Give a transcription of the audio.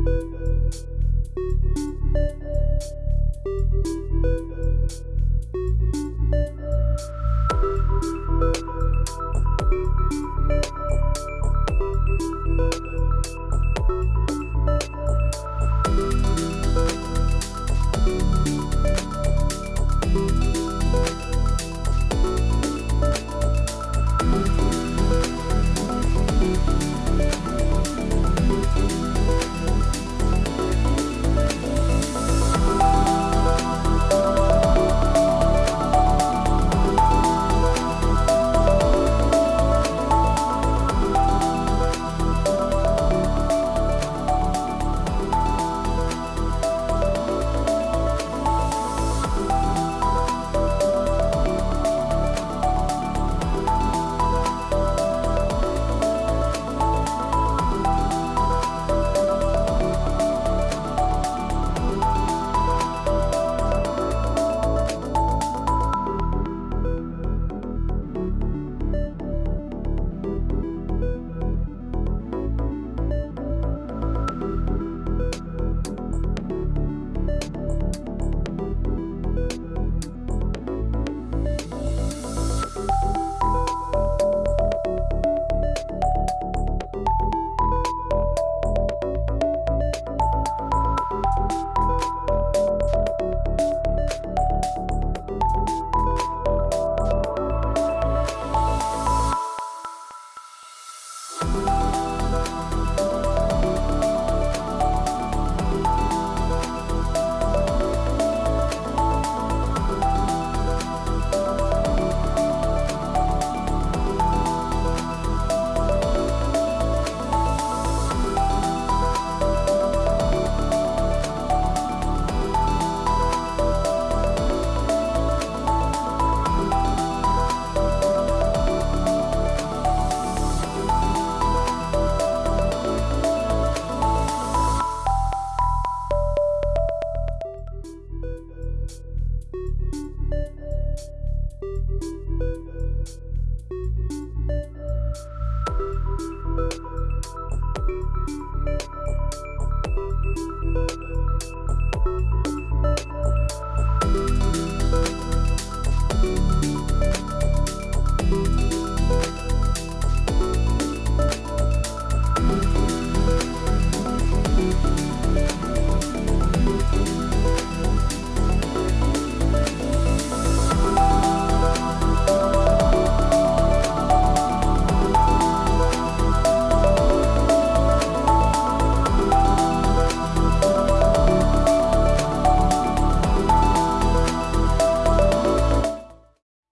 Música